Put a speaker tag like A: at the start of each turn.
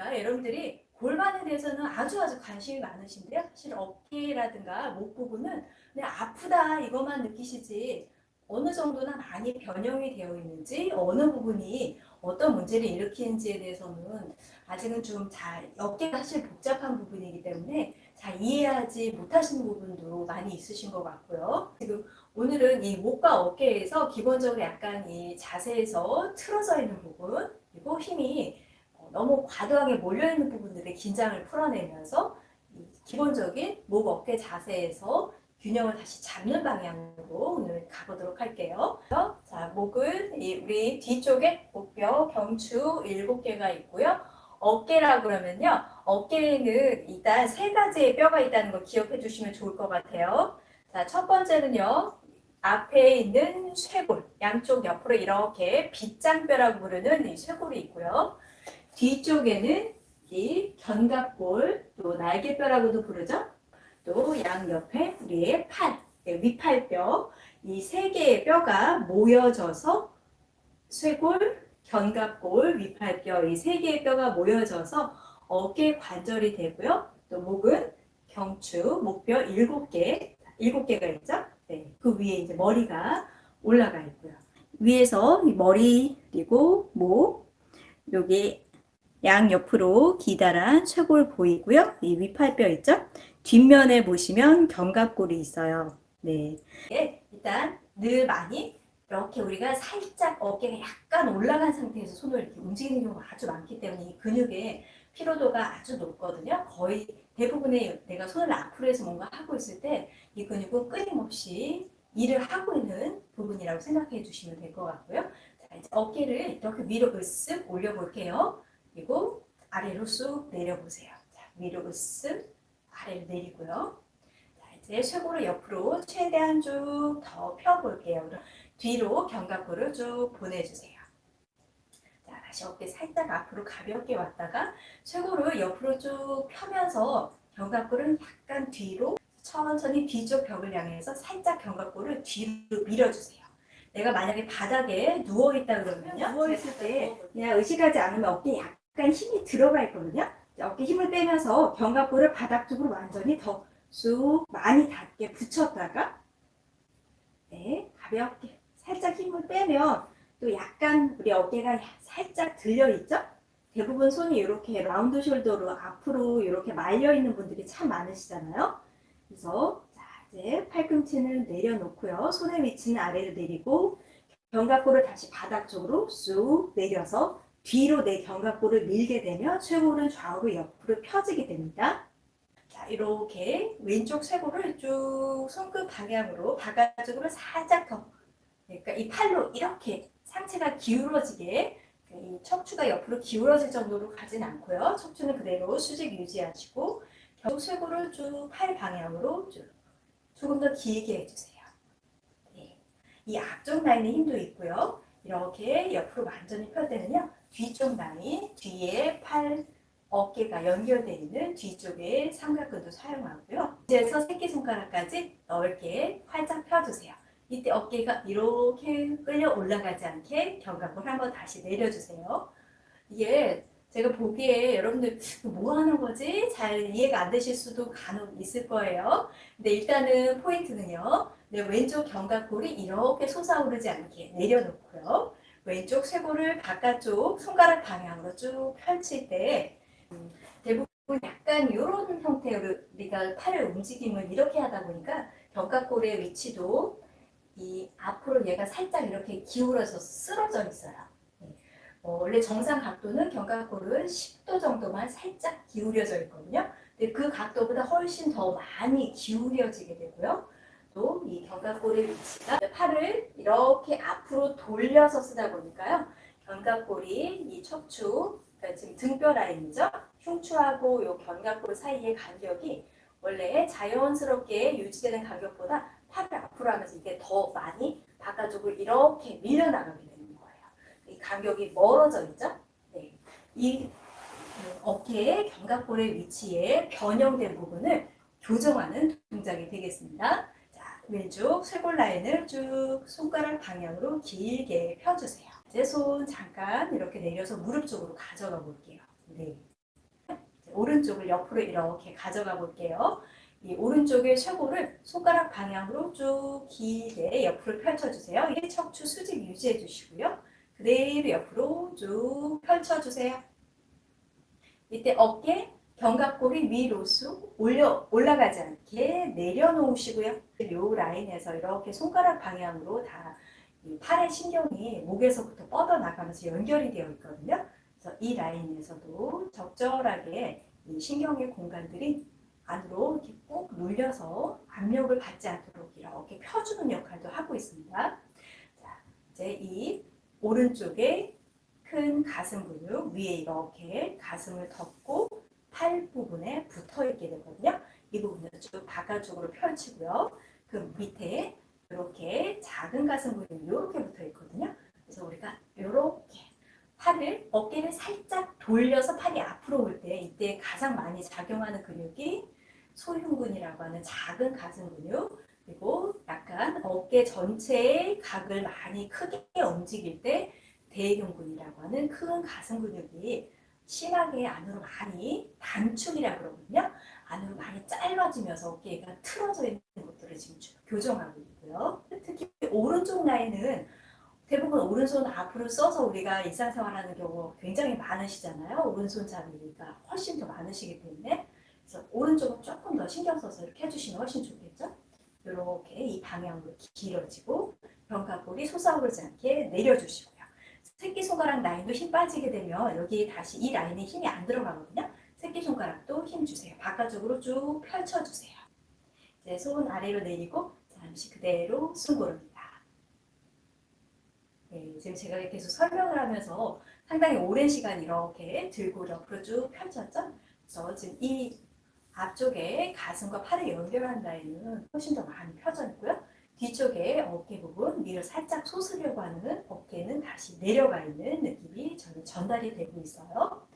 A: 그러니까 여러분들이 골반에 대해서는 아주 아주 관심이 많으신데요. 사실 어깨라든가 목 부분은 아프다 이것만 느끼시지 어느 정도나 많이 변형이 되어 있는지 어느 부분이 어떤 문제를 일으키는지에 대해서는 아직은 좀 잘 어깨가 사실 복잡한 부분이기 때문에 잘 이해하지 못하시는 부분도 많이 있으신 것 같고요. 지금 오늘은 이 목과 어깨에서 기본적으로 약간 이 자세에서 틀어져 있는 부분 그리고 힘이 너무 과도하게 몰려있는 부분들의 긴장을 풀어내면서 기본적인 목 어깨 자세에서 균형을 다시 잡는 방향으로 오늘 가보도록 할게요. 자, 목은 우리 뒤쪽에 목뼈, 경추 7개가 있고요. 어깨라 그러면요. 어깨에는 일단 세 가지의 뼈가 있다는 걸 기억해 주시면 좋을 것 같아요. 자, 첫 번째는요. 앞에 있는 쇄골, 양쪽 옆으로 이렇게 빗장뼈라고 부르는 이 쇄골이 있고요. 뒤쪽에는 이 견갑골, 또 날개뼈라고도 부르죠. 또 양옆에 우리의 팔, 네, 위팔뼈, 이 세 개의 뼈가 모여져서 쇄골, 견갑골, 위팔뼈 이 세 개의 뼈가 모여져서 어깨 관절이 되고요. 또 목은 경추, 목뼈 일곱 개, 일곱 개가 있죠. 네, 그 위에 이제 머리가 올라가 있고요. 위에서 머리 그리고 목, 여기 양옆으로 기다란 쇄골 보이고요. 이 위팔뼈 있죠? 뒷면에 보시면 견갑골이 있어요. 네. 네. 일단 늘 많이 이렇게 우리가 살짝 어깨가 약간 올라간 상태에서 손을 이렇게 움직이는 경우가 아주 많기 때문에 이 근육의 피로도가 아주 높거든요. 거의 대부분의 내가 손을 앞으로 해서 뭔가 하고 있을 때 이 근육은 끊임없이 일을 하고 있는 부분이라고 생각해 주시면 될 것 같고요. 자, 이제 어깨를 이렇게 위로 으쓱 올려볼게요. 그리고 아래로 쑥 내려보세요. 자, 위로 으쓱 아래로 내리고요. 자, 이제 쇄골을 옆으로 최대한 쭉 더 펴볼게요. 뒤로 견갑골을 쭉 보내주세요. 자, 다시 어깨 살짝 앞으로 가볍게 왔다가 쇄골을 옆으로 쭉 펴면서 견갑골은 약간 뒤로 천천히 뒤쪽 벽을 향해서 살짝 견갑골을 뒤로 밀어주세요. 내가 만약에 바닥에 누워있다 그러면요. 누워있을 때 그냥 의식하지 않으면 어깨에 약간 힘이 들어가 있거든요. 어깨 힘을 빼면서 견갑골을 바닥 쪽으로 완전히 더 쑥 많이 닿게 붙였다가 네, 가볍게 살짝 힘을 빼면 또 약간 우리 어깨가 살짝 들려있죠? 대부분 손이 이렇게 라운드 숄더로 앞으로 이렇게 말려있는 분들이 참 많으시잖아요. 그래서 자 이제 팔꿈치는 내려놓고요. 손의 위치는 아래로 내리고 견갑골을 다시 바닥 쪽으로 쑥 내려서 뒤로 내 견갑골을 밀게 되면 쇄골은 좌우로 옆으로 펴지게 됩니다. 자, 이렇게 왼쪽 쇄골을 쭉 손끝 방향으로 바깥쪽으로 살짝 더 그러니까 이 팔로 이렇게 상체가 기울어지게 이 척추가 옆으로 기울어질 정도로 가진 않고요. 척추는 그대로 수직 유지하시고 겨우 쇄골을 쭉 팔 방향으로 쭉 조금 더 길게 해주세요. 네. 이 앞쪽 라인에 힘도 있고요. 이렇게 옆으로 완전히 펼 때는요. 뒤쪽 라인, 뒤에 팔, 어깨가 연결되어 있는 뒤쪽에 삼각근도 사용하고요. 이제서 새끼손가락까지 넓게 활짝 펴주세요. 이때 어깨가 이렇게 끌려 올라가지 않게 견갑을 한번 다시 내려주세요. 이게 제가 보기에 여러분들 뭐 하는 거지? 잘 이해가 안 되실 수도 간혹 있을 거예요. 근데 일단은 포인트는요. 내 왼쪽 견갑골이 이렇게 솟아오르지 않게 내려놓고요. 왼쪽 쇄골을 바깥쪽 손가락 방향으로 쭉 펼칠 때 음, 대부분 약간 이런 형태로 우리가 팔의 움직임을 이렇게 하다 보니까 견갑골의 위치도 이 앞으로 얘가 살짝 이렇게 기울어서 쓰러져 있어요. 네. 어, 원래 정상 각도는 견갑골은 10도 정도만 살짝 기울여져 있거든요. 근데 그 각도보다 훨씬 더 많이 기울여지게 되고요. 또 이 견갑골의 위치가 팔을 이렇게 앞으로 돌려서 쓰다 보니까요. 견갑골이 이 척추, 그러니까 지금 등뼈 라인이죠. 흉추하고 요 견갑골 사이의 간격이 원래 자연스럽게 유지되는 간격보다 팔을 앞으로 하면서 이게 더 많이 바깥쪽으로 이렇게 밀려나가게 되는 거예요. 이 간격이 멀어져 있죠. 네. 이 어깨의 견갑골의 위치에 변형된 부분을 교정하는 동작이 되겠습니다. 왼쪽 쇄골 라인을 쭉 손가락 방향으로 길게 펴주세요. 이제 손 잠깐 이렇게 내려서 무릎 쪽으로 가져가 볼게요. 네. 오른쪽을 옆으로 이렇게 가져가 볼게요. 이 오른쪽의 쇄골을 손가락 방향으로 쭉 길게 옆으로 펼쳐주세요. 이게 척추 수직 유지해 주시고요. 그대로 옆으로 쭉 펼쳐주세요. 이때 어깨, 견갑골이 위로 쑥 올려, 올라가지 않게 내려놓으시고요. 요 라인에서 이렇게 손가락 방향으로 다이 팔의 신경이 목에서부터 뻗어나가면서 연결이 되어 있거든요. 그래서 이 라인에서도 적절하게 이 신경의 공간들이 안으로 이렇게 꾹 눌려서 압력을 받지 않도록 이렇게 펴주는 역할도 하고 있습니다. 자, 이제 이 오른쪽에 큰 가슴 근육 위에 이렇게 가슴을 덮고 팔 부분에 붙어 있게 되거든요. 이 부분을 쭉 바깥쪽으로 펼치고요. 그 밑에 이렇게 작은 가슴 근육이 이렇게 붙어 있거든요. 그래서 우리가 이렇게 팔을 어깨를 살짝 돌려서 팔이 앞으로 올 때 이때 가장 많이 작용하는 근육이 소흉근이라고 하는 작은 가슴 근육 그리고 약간 어깨 전체의 각을 많이 크게 움직일 때 대흉근이라고 하는 큰 가슴 근육이 심하게 안으로 많이 단축이라고 그러거든요. 안으로 많이 짧아지면서 어깨가 틀어져 있는 것들을 지금 교정하고 있고요. 특히 오른쪽 라인은 대부분 오른손 앞으로 써서 우리가 일상생활하는 경우 굉장히 많으시잖아요. 오른손 잡이가 훨씬 더 많으시기 때문에 그래서 오른쪽은 조금 더 신경 써서 이렇게 해주시면 훨씬 좋겠죠. 이렇게 이 방향으로 길어지고 견갑골이 솟아오르지 않게 내려주시고요. 새끼손가락 라인도 힘 빠지게 되면 여기 다시 이 라인에 힘이 안 들어가거든요. 새끼손가락도 힘 주세요. 바깥쪽으로 쭉 펼쳐주세요. 이제 손 아래로 내리고 잠시 그대로 숨 고릅니다. 네, 지금 제가 계속 설명을 하면서 상당히 오랜 시간 이렇게 들고 옆으로 쭉 펼쳤죠? 그래서 지금 이 앞쪽에 가슴과 팔을 연결한 라인은 훨씬 더 많이 펴져 있고요. 뒤쪽에 어깨 부분 위를 살짝 솟으려고 하는 어깨는 다시 내려가 있는 느낌이 저는 전달이 되고 있어요.